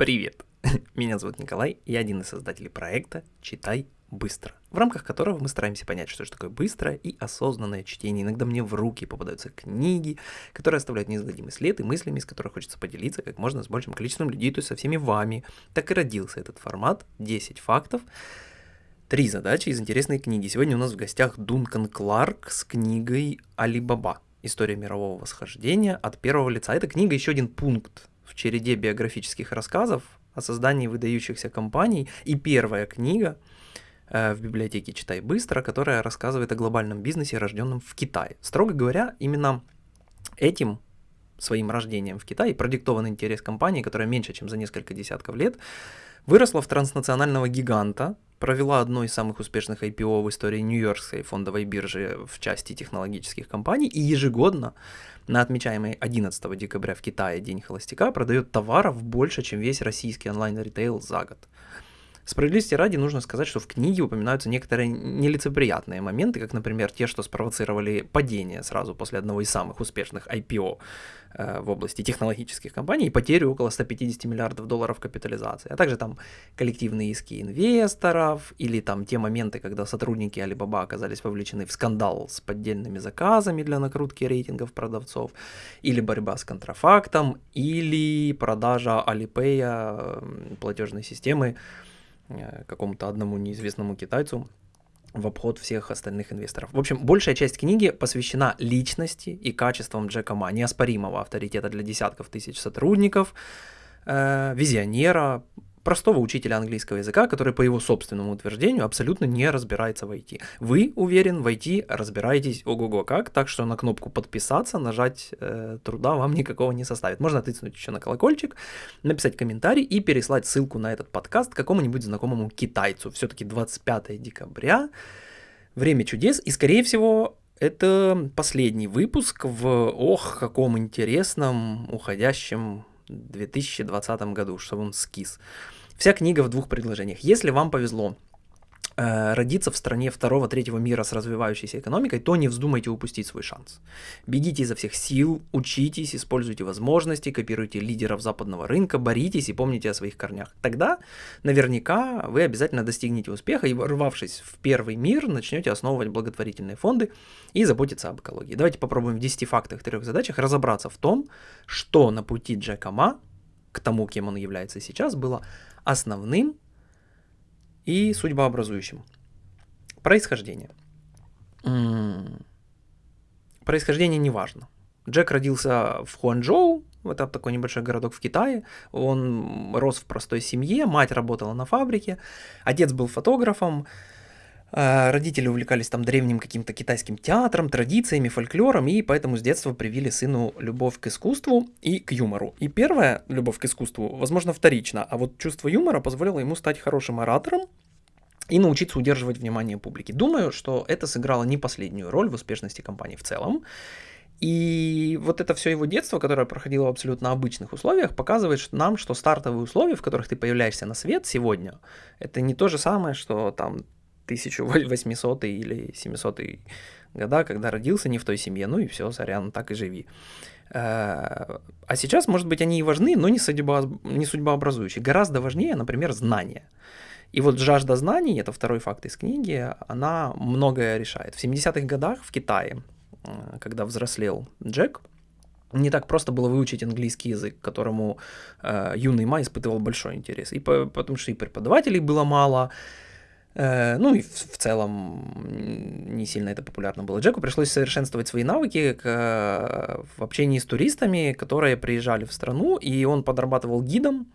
Привет! Меня зовут Николай, я один из создателей проекта «Читай быстро», в рамках которого мы стараемся понять, что же такое быстрое и осознанное чтение. Иногда мне в руки попадаются книги, которые оставляют неизгладимый след и мыслями, из которых хочется поделиться как можно с большим количеством людей, то есть со всеми вами. Так и родился этот формат «10 фактов», Три задачи из интересной книги. Сегодня у нас в гостях Дункан Кларк с книгой «Алибаба. История мирового восхождения от первого лица». Эта книга еще один пункт в череде биографических рассказов о создании выдающихся компаний. И первая книга э, в библиотеке «Читай быстро», которая рассказывает о глобальном бизнесе, рожденном в Китае. Строго говоря, именно этим своим рождением в Китае продиктован интерес компании, которая меньше, чем за несколько десятков лет выросла в транснационального гиганта, провела одно из самых успешных IPO в истории Нью-Йоркской фондовой биржи в части технологических компаний и ежегодно на отмечаемый 11 декабря в Китае День холостяка продает товаров больше, чем весь российский онлайн-ритейл за год. Справедливости ради нужно сказать, что в книге упоминаются некоторые нелицеприятные моменты, как, например, те, что спровоцировали падение сразу после одного из самых успешных IPO э, в области технологических компаний и потерю около 150 миллиардов долларов капитализации, а также там коллективные иски инвесторов или там те моменты, когда сотрудники Alibaba оказались вовлечены в скандал с поддельными заказами для накрутки рейтингов продавцов, или борьба с контрафактом, или продажа Alipay платежной системы Э, какому-то одному неизвестному китайцу в обход всех остальных инвесторов. В общем, большая часть книги посвящена личности и качествам Джека Ма, неоспоримого авторитета для десятков тысяч сотрудников, э, визионера, простого учителя английского языка, который, по его собственному утверждению, абсолютно не разбирается в IT. Вы, уверен, в IT разбираетесь ого-го как, так что на кнопку подписаться нажать э, труда вам никакого не составит. Можно тыцнуть еще на колокольчик, написать комментарий и переслать ссылку на этот подкаст какому-нибудь знакомому китайцу. Все-таки 25 декабря, время чудес, и, скорее всего, это последний выпуск в, ох, каком интересном, уходящем 2020 году, чтобы он скис. Вся книга в двух предложениях. Если вам повезло родиться в стране второго-третьего мира с развивающейся экономикой, то не вздумайте упустить свой шанс. Бегите изо всех сил, учитесь, используйте возможности, копируйте лидеров западного рынка, боритесь и помните о своих корнях. Тогда наверняка вы обязательно достигнете успеха и, ворвавшись в первый мир, начнете основывать благотворительные фонды и заботиться об экологии. Давайте попробуем в 10 фактах, трех задачах разобраться в том, что на пути Джека Ма к тому, кем он является сейчас, было основным и судьбообразующим. Происхождение. Происхождение не важно. Джек родился в Хуанчжоу, это такой небольшой городок в Китае. Он рос в простой семье, мать работала на фабрике, отец был фотографом, родители увлекались там древним каким-то китайским театром, традициями, фольклором, и поэтому с детства привили сыну любовь к искусству и к юмору. И первая любовь к искусству, возможно, вторична, а вот чувство юмора позволило ему стать хорошим оратором, и научиться удерживать внимание публики. Думаю, что это сыграло не последнюю роль в успешности компании в целом. И вот это все его детство, которое проходило в абсолютно обычных условиях, показывает нам, что стартовые условия, в которых ты появляешься на свет сегодня, это не то же самое, что там 1800 или 700 года, когда родился не в той семье, ну и все, сорян, так и живи. Э, а сейчас, может быть, они и важны, но не, судьба, не судьбообразующие. Гораздо важнее, например, знания. И вот жажда знаний, это второй факт из книги, она многое решает. В 70-х годах в Китае, э, когда взрослел Джек, не так просто было выучить английский язык, к которому э, юный Май испытывал большой интерес. И по, потому что и преподавателей было мало, ну и в, целом не сильно это популярно было. Джеку пришлось совершенствовать свои навыки э, в общении с туристами, которые приезжали в страну, и он подрабатывал гидом,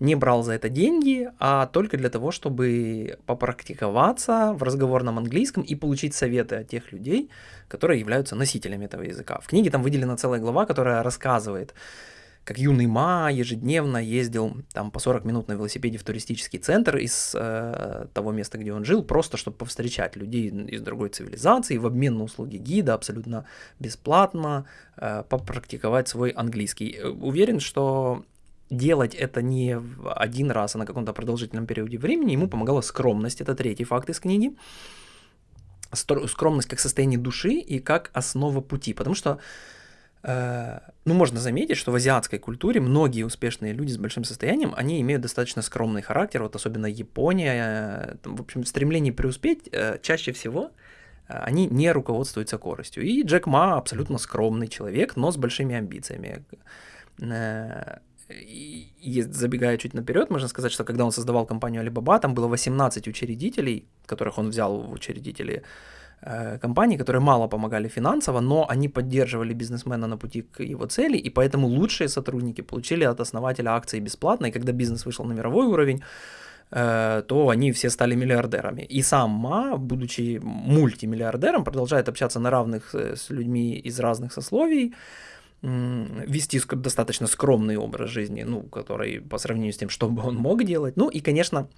не брал за это деньги, а только для того, чтобы попрактиковаться в разговорном английском и получить советы от тех людей, которые являются носителями этого языка. В книге там выделена целая глава, которая рассказывает, как юный Ма ежедневно ездил там по 40 минут на велосипеде в туристический центр из э, того места, где он жил, просто чтобы повстречать людей из другой цивилизации в обмен на услуги гида абсолютно бесплатно, э, попрактиковать свой английский. Э, уверен, что делать это не один раз, а на каком-то продолжительном периоде времени, ему помогала скромность, это третий факт из книги. Скромность как состояние души и как основа пути, потому что ну, можно заметить, что в азиатской культуре многие успешные люди с большим состоянием, они имеют достаточно скромный характер, вот особенно Япония, в общем, в стремлении преуспеть чаще всего они не руководствуются коростью. И Джек Ма абсолютно скромный человек, но с большими амбициями. И забегая чуть наперед, можно сказать, что когда он создавал компанию Alibaba, там было 18 учредителей, которых он взял в учредители э, компании, которые мало помогали финансово, но они поддерживали бизнесмена на пути к его цели, и поэтому лучшие сотрудники получили от основателя акции бесплатно, и когда бизнес вышел на мировой уровень, э, то они все стали миллиардерами. И сам Ма, будучи мультимиллиардером, продолжает общаться на равных э, с людьми из разных сословий, вести достаточно скромный образ жизни, ну, который по сравнению с тем, что бы он мог делать. Ну и, конечно,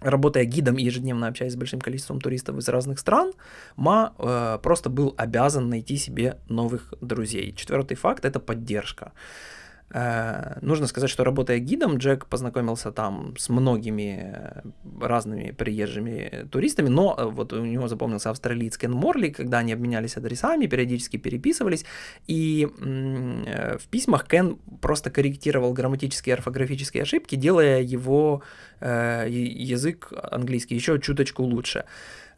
работая гидом и ежедневно общаясь с большим количеством туристов из разных стран, Ма э, просто был обязан найти себе новых друзей. Четвертый факт – это поддержка. Э, нужно сказать, что работая гидом, Джек познакомился там с многими э, разными приезжими туристами, но э, вот у него запомнился австралиец Кен Морли, когда они обменялись адресами, периодически переписывались, и в письмах Кен просто корректировал грамматические и орфографические ошибки, делая его язык английский еще чуточку лучше.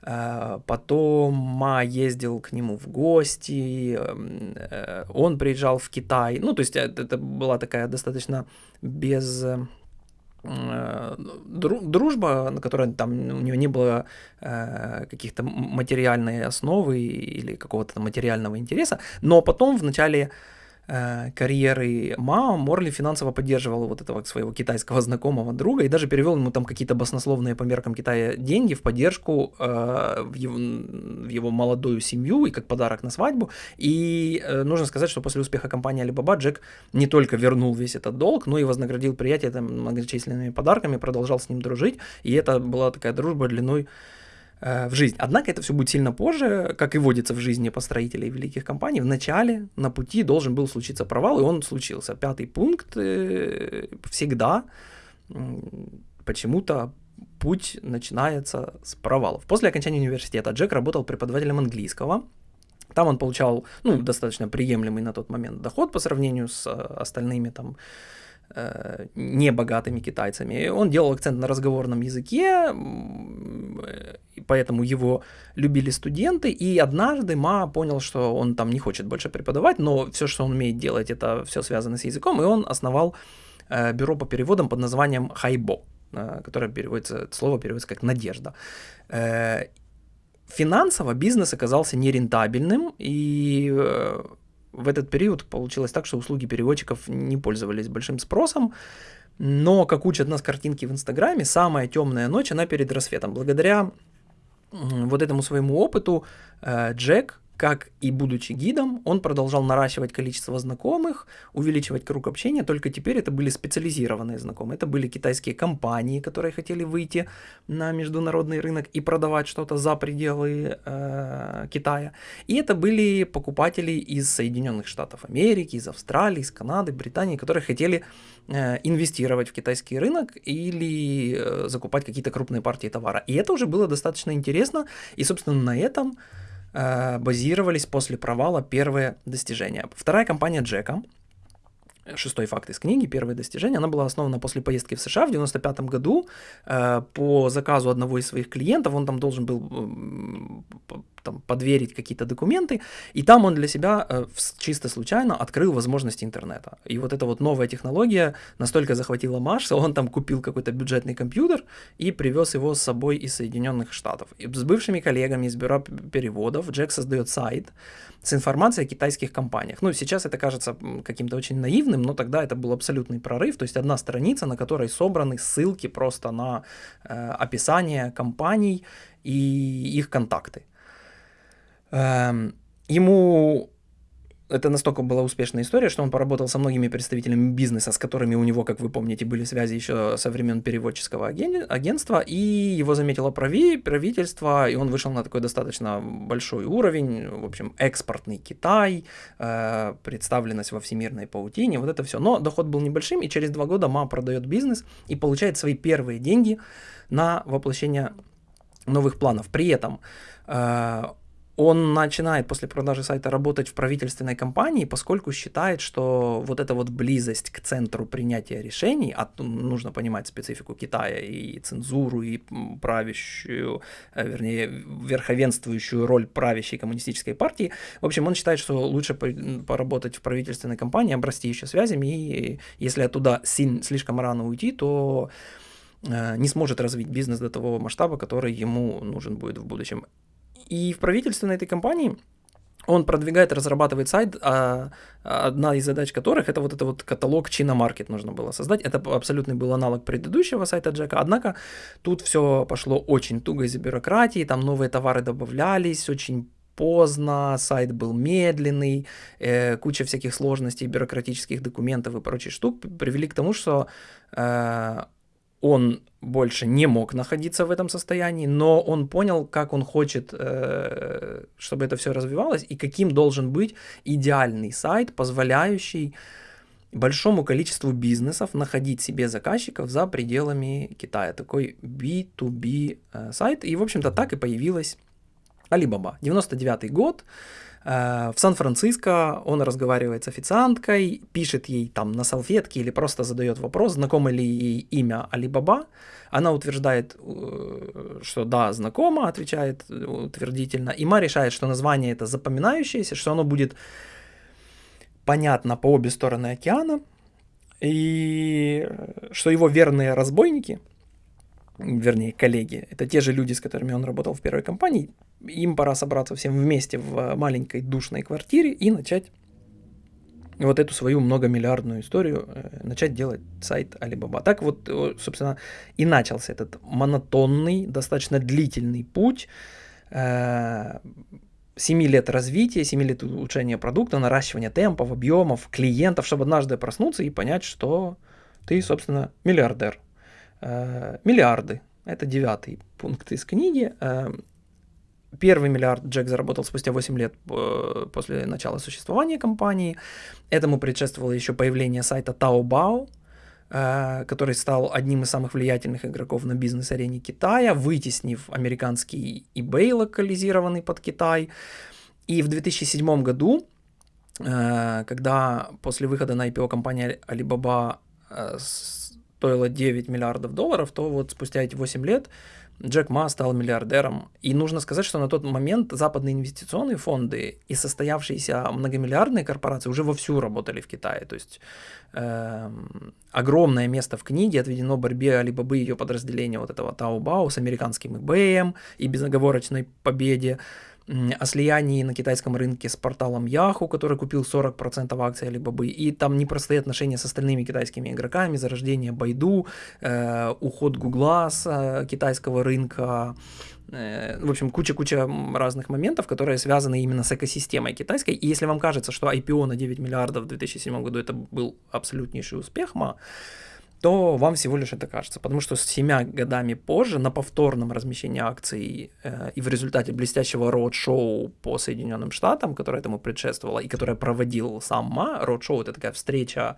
Э, потом Ма ездил к нему в гости, эм, э, он приезжал в Китай. Ну, то есть это, это была такая достаточно без э, дружба, на которой там у него не было э, каких-то материальной основы или какого-то материального интереса, но потом в начале Э, карьеры Мао, Морли финансово поддерживал вот этого своего китайского знакомого друга и даже перевел ему там какие-то баснословные по меркам Китая деньги в поддержку э, в, его, в его молодую семью и как подарок на свадьбу. И э, нужно сказать, что после успеха компании Alibaba Джек не только вернул весь этот долг, но и вознаградил приятеля там, многочисленными подарками, продолжал с ним дружить. И это была такая дружба длиной Э, в жизнь. Однако это все будет сильно позже, как и водится в жизни построителей великих компаний. В начале на пути должен был случиться провал, и он случился. Пятый пункт э, всегда почему-то путь начинается с провалов. После окончания университета Джек работал преподавателем английского. Там он получал ну, достаточно приемлемый на тот момент доход по сравнению с э, остальными там Э, небогатыми китайцами. Он делал акцент на разговорном языке, поэтому его любили студенты. И однажды Ма понял, что он там не хочет больше преподавать, но все, что он умеет делать, это все связано с языком, и он основал э, бюро по переводам под названием Хайбо, э, которое переводится, слово переводится как «надежда». Финансово бизнес оказался нерентабельным, и в этот период получилось так, что услуги переводчиков не пользовались большим спросом, но, как учат нас картинки в Инстаграме, самая темная ночь, она перед рассветом. Благодаря вот этому своему опыту э, Джек как и будучи гидом, он продолжал наращивать количество знакомых, увеличивать круг общения, только теперь это были специализированные знакомые. Это были китайские компании, которые хотели выйти на международный рынок и продавать что-то за пределы э, Китая. И это были покупатели из Соединенных Штатов Америки, из Австралии, из Канады, Британии, которые хотели э, инвестировать в китайский рынок или э, закупать какие-то крупные партии товара. И это уже было достаточно интересно, и, собственно, на этом базировались после провала первые достижения. Вторая компания Джека, шестой факт из книги, первые достижения, она была основана после поездки в США в 95 году э, по заказу одного из своих клиентов, он там должен был там, подверить какие-то документы, и там он для себя э, чисто случайно открыл возможности интернета. И вот эта вот новая технология настолько захватила Маш, что он там купил какой-то бюджетный компьютер и привез его с собой из Соединенных Штатов. И с бывшими коллегами из бюро переводов Джек создает сайт с информацией о китайских компаниях. Ну, сейчас это кажется каким-то очень наивным, но тогда это был абсолютный прорыв, то есть одна страница, на которой собраны ссылки просто на э, описание компаний и их контакты. Эм, ему это настолько была успешная история, что он поработал со многими представителями бизнеса, с которыми у него, как вы помните, были связи еще со времен переводческого агентства, и его заметило прави, правительство, и он вышел на такой достаточно большой уровень, в общем, экспортный Китай, э, представленность во всемирной паутине, вот это все. Но доход был небольшим, и через два года МА продает бизнес и получает свои первые деньги на воплощение новых планов. При этом э, он начинает после продажи сайта работать в правительственной компании, поскольку считает, что вот эта вот близость к центру принятия решений, а нужно понимать специфику Китая и цензуру, и правящую, э, вернее, верховенствующую роль правящей коммунистической партии. В общем, он считает, что лучше поработать в правительственной компании, обрасти еще связями, и если оттуда слишком рано уйти, то э, не сможет развить бизнес до того масштаба, который ему нужен будет в будущем. И в правительственной этой компании он продвигает, разрабатывает сайт, а одна из задач которых это вот это вот каталог China Market нужно было создать. Это абсолютный был аналог предыдущего сайта Джека, однако тут все пошло очень туго из-за бюрократии, там новые товары добавлялись, очень поздно, сайт был медленный, э, куча всяких сложностей, бюрократических документов и прочих штук привели к тому, что э, он больше не мог находиться в этом состоянии, но он понял, как он хочет, э, чтобы это все развивалось, и каким должен быть идеальный сайт, позволяющий большому количеству бизнесов находить себе заказчиков за пределами Китая. Такой B2B э, сайт. И, в общем-то, так и появилась Alibaba. 99 год. Э, в Сан-Франциско он разговаривает с официанткой, пишет ей там на салфетке или просто задает вопрос, знакомо ли ей имя Алибаба. Она утверждает, э, что да, знакомо, отвечает утвердительно. И Ма решает, что название это запоминающееся, что оно будет понятно по обе стороны океана, и что его верные разбойники – вернее, коллеги, это те же люди, с которыми он работал в первой компании, им пора собраться всем вместе в маленькой душной квартире и начать вот эту свою многомиллиардную историю, э, начать делать сайт Alibaba. Так вот, собственно, и начался этот монотонный, достаточно длительный путь, 7 э, лет развития, 7 лет улучшения продукта, наращивания темпов, объемов, клиентов, чтобы однажды проснуться и понять, что ты, собственно, миллиардер. Э, миллиарды. Это девятый пункт из книги. Э, первый миллиард Джек заработал спустя 8 лет э, после начала существования компании. Этому предшествовало еще появление сайта Taobao, который стал одним из самых влиятельных игроков на бизнес-арене Китая, вытеснив американский eBay, локализированный под Китай. И в 2007 году, когда после выхода на IPO компания Alibaba стоило 9 миллиардов долларов, то вот спустя эти 8 лет Джек Ма стал миллиардером. И нужно сказать, что на тот момент западные инвестиционные фонды и состоявшиеся многомиллиардные корпорации уже вовсю работали в Китае. То есть э, огромное место в книге отведено борьбе Алибабы и ее подразделения вот этого Таобао с американским eBay и безоговорочной победе о слиянии на китайском рынке с порталом Yahoo, который купил 40% акций Alibaba, и там непростые отношения с остальными китайскими игроками, зарождение Байду, э, уход Гугла с э, китайского рынка, э, в общем, куча-куча разных моментов, которые связаны именно с экосистемой китайской. И если вам кажется, что IPO на 9 миллиардов в 2007 году это был абсолютнейший успех, ма, то вам всего лишь это кажется. Потому что с семя годами позже на повторном размещении акций э, и в результате блестящего роуд-шоу по Соединенным Штатам, которое этому предшествовало и которое проводил сам Ма, роуд-шоу это такая встреча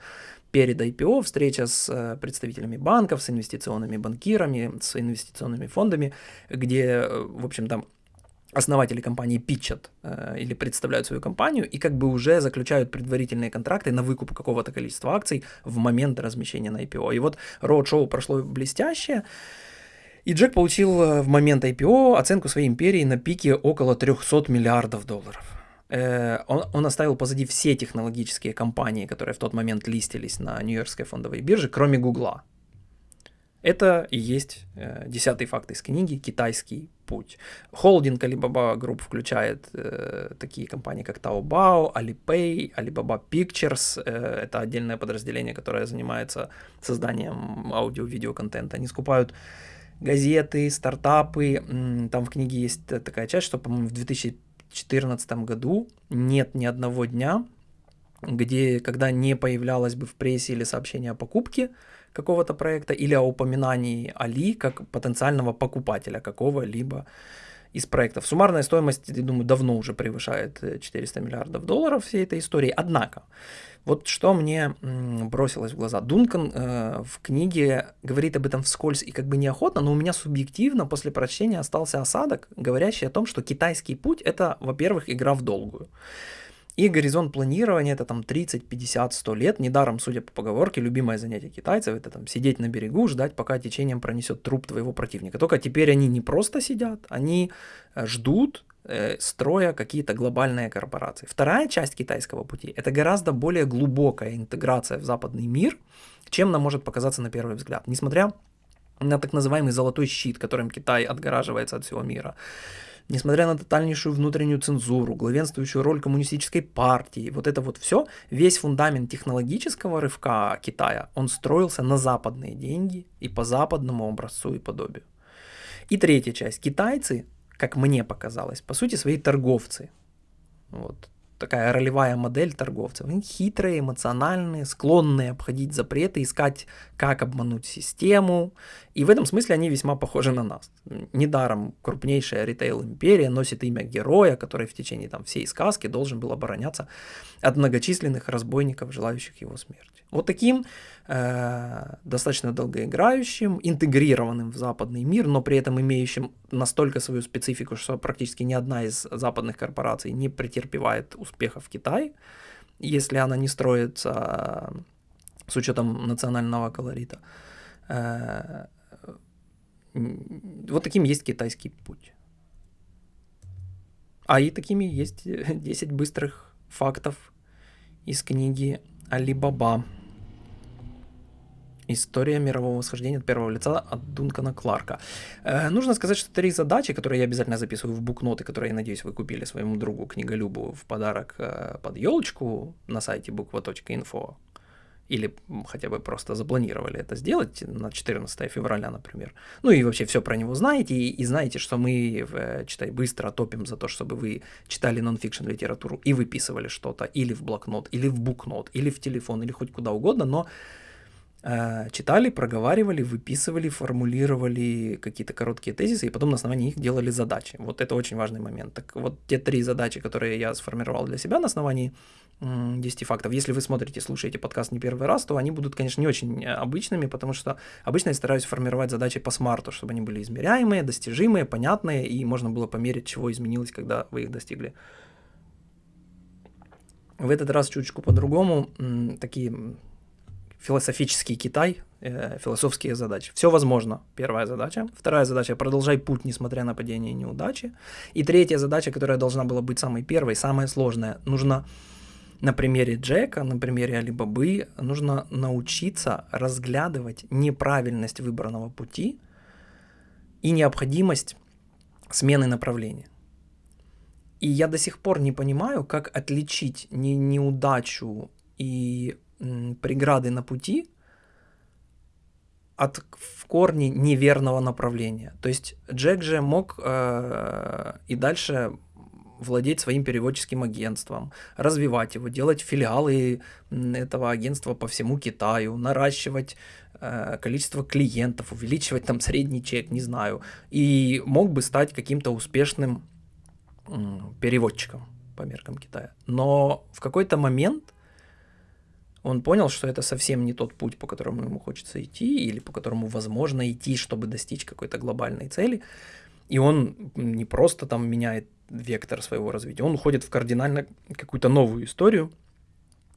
перед IPO, встреча с э, представителями банков, с инвестиционными банкирами, с инвестиционными фондами, где, э, в общем, там основатели компании питчат э, или представляют свою компанию и как бы уже заключают предварительные контракты на выкуп какого-то количества акций в момент размещения на IPO. И вот роуд-шоу прошло блестяще, и Джек получил э, в момент IPO оценку своей империи на пике около 300 миллиардов долларов. Э, он, он оставил позади все технологические компании, которые в тот момент листились на Нью-Йоркской фондовой бирже, кроме Гугла. Это и есть э, десятый факт из книги «Китайский путь». Холдинг Alibaba Group включает э, такие компании, как Taobao, Alipay, Alibaba Pictures. Э, это отдельное подразделение, которое занимается созданием аудио-видео-контента. Они скупают газеты, стартапы. Там в книге есть такая часть, что, по-моему, в 2014 году нет ни одного дня, где, когда не появлялось бы в прессе или сообщение о покупке, какого-то проекта или о упоминании Али как потенциального покупателя какого-либо из проектов. Суммарная стоимость, я думаю, давно уже превышает 400 миллиардов долларов всей этой истории. Однако, вот что мне бросилось в глаза. Дункан э, в книге говорит об этом вскользь и как бы неохотно, но у меня субъективно после прочтения остался осадок, говорящий о том, что китайский путь это, во-первых, игра в долгую. И горизонт планирования это там 30, 50, 100 лет. Недаром, судя по поговорке, любимое занятие китайцев это там сидеть на берегу, ждать, пока течением пронесет труп твоего противника. Только теперь они не просто сидят, они э, ждут, Э, строя какие-то глобальные корпорации. Вторая часть китайского пути – это гораздо более глубокая интеграция в западный мир, чем нам может показаться на первый взгляд. Несмотря на так называемый золотой щит, которым Китай отгораживается от всего мира, несмотря на тотальнейшую внутреннюю цензуру, главенствующую роль коммунистической партии, вот это вот все, весь фундамент технологического рывка Китая, он строился на западные деньги и по западному образцу и подобию. И третья часть. Китайцы как мне показалось, по сути свои торговцы. Вот такая ролевая модель торговцев. Они хитрые, эмоциональные, склонные обходить запреты, искать, как обмануть систему. И в этом смысле они весьма похожи на нас. Недаром крупнейшая ритейл-империя носит имя героя, который в течение там, всей сказки должен был обороняться от многочисленных разбойников, желающих его смерти. Вот таким э, достаточно долгоиграющим, интегрированным в западный мир, но при этом имеющим настолько свою специфику, что практически ни одна из западных корпораций не претерпевает успеха в Китае, если она не строится э, с учетом национального колорита. Э, вот таким есть китайский путь. А и такими есть 10 быстрых фактов из книги Алибаба. История мирового восхождения от первого лица от Дункана Кларка. Э, нужно сказать, что три задачи, которые я обязательно записываю в букноты, которые, я надеюсь, вы купили своему другу книголюбу в подарок э, под елочку на сайте буква.инфо или хотя бы просто запланировали это сделать на 14 февраля, например. Ну и вообще все про него знаете, и, и знаете, что мы в э, «Читай быстро» топим за то, чтобы вы читали нонфикшн литературу и выписывали что-то или в блокнот, или в букнот, или в телефон, или хоть куда угодно, но читали, проговаривали, выписывали, формулировали какие-то короткие тезисы, и потом на основании их делали задачи. Вот это очень важный момент. Так вот, те три задачи, которые я сформировал для себя на основании 10 фактов, если вы смотрите, слушаете подкаст не первый раз, то они будут, конечно, не очень э, обычными, потому что обычно я стараюсь формировать задачи по смарту, чтобы они были измеряемые, достижимые, понятные, и можно было померить, чего изменилось, когда вы их достигли. В этот раз чуточку по-другому. Такие философический Китай, э, философские задачи. Все возможно, первая задача. Вторая задача – продолжай путь, несмотря на падение и неудачи. И третья задача, которая должна была быть самой первой, самая сложная. Нужно на примере Джека, на примере Алибабы, нужно научиться разглядывать неправильность выбранного пути и необходимость смены направления. И я до сих пор не понимаю, как отличить не, неудачу и преграды на пути от в корне неверного направления. То есть Джек же мог э, и дальше владеть своим переводческим агентством, развивать его, делать филиалы этого агентства по всему Китаю, наращивать э, количество клиентов, увеличивать там средний чек, не знаю, и мог бы стать каким-то успешным э, переводчиком по меркам Китая. Но в какой-то момент он понял, что это совсем не тот путь, по которому ему хочется идти, или по которому возможно идти, чтобы достичь какой-то глобальной цели. И он не просто там меняет вектор своего развития, он уходит в кардинально какую-то новую историю.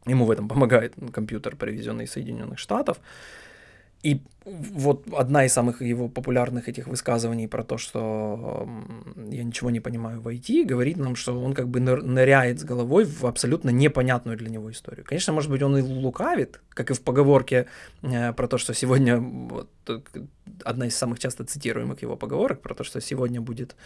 Ему в этом помогает компьютер, привезенный из Соединенных Штатов. И вот одна из самых его популярных этих высказываний про то, что я ничего не понимаю в IT, говорит нам, что он как бы ныряет с головой в абсолютно непонятную для него историю. Конечно, может быть, он и лукавит, как и в поговорке э, про то, что сегодня, вот, одна из самых часто цитируемых его поговорок, про то, что сегодня будет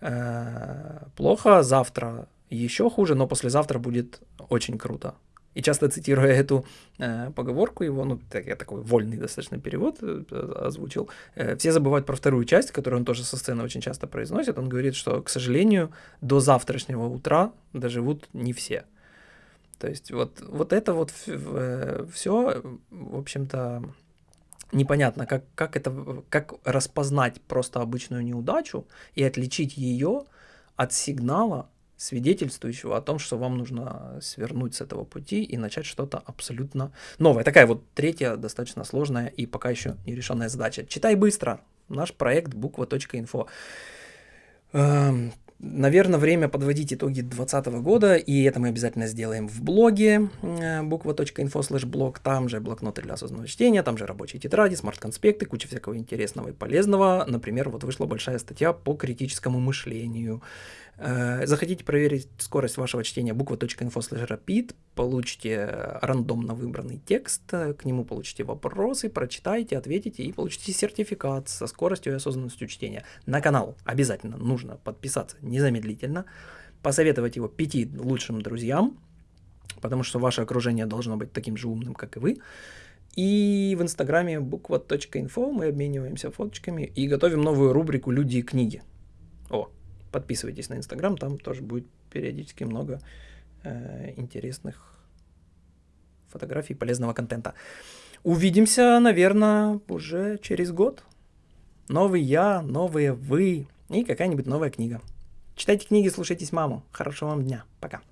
э, плохо, завтра еще хуже, но послезавтра будет очень круто. И часто цитируя эту э, поговорку его, ну, так, я такой вольный достаточно перевод э, озвучил, э, все забывают про вторую часть, которую он тоже со сцены очень часто произносит. Он говорит, что, к сожалению, до завтрашнего утра доживут не все. То есть вот, вот это вот э, все, в общем-то, непонятно, как, как это, как распознать просто обычную неудачу и отличить ее от сигнала, свидетельствующего о том, что вам нужно свернуть с этого пути и начать что-то абсолютно новое. Такая вот третья достаточно сложная и пока еще нерешенная задача. Читай быстро. Наш проект буква.инфо. Эм, Наверное, время подводить итоги 2020 года, и это мы обязательно сделаем в блоге э, буква.info slash блог, там же блокноты для осознанного чтения, там же рабочие тетради, смарт-конспекты, куча всякого интересного и полезного. Например, вот вышла большая статья по критическому мышлению. Э, захотите проверить скорость вашего чтения буква.info rapid, получите рандомно выбранный текст, э, к нему получите вопросы, прочитайте, ответите и получите сертификат со скоростью и осознанностью чтения. На канал обязательно нужно подписаться незамедлительно, посоветовать его пяти лучшим друзьям, потому что ваше окружение должно быть таким же умным, как и вы. И в инстаграме буква.инфо мы обмениваемся фоточками и готовим новую рубрику «Люди и книги». Подписывайтесь на Инстаграм, там тоже будет периодически много э, интересных фотографий, полезного контента. Увидимся, наверное, уже через год. Новый я, новые вы и какая-нибудь новая книга. Читайте книги, слушайтесь маму. Хорошего вам дня. Пока.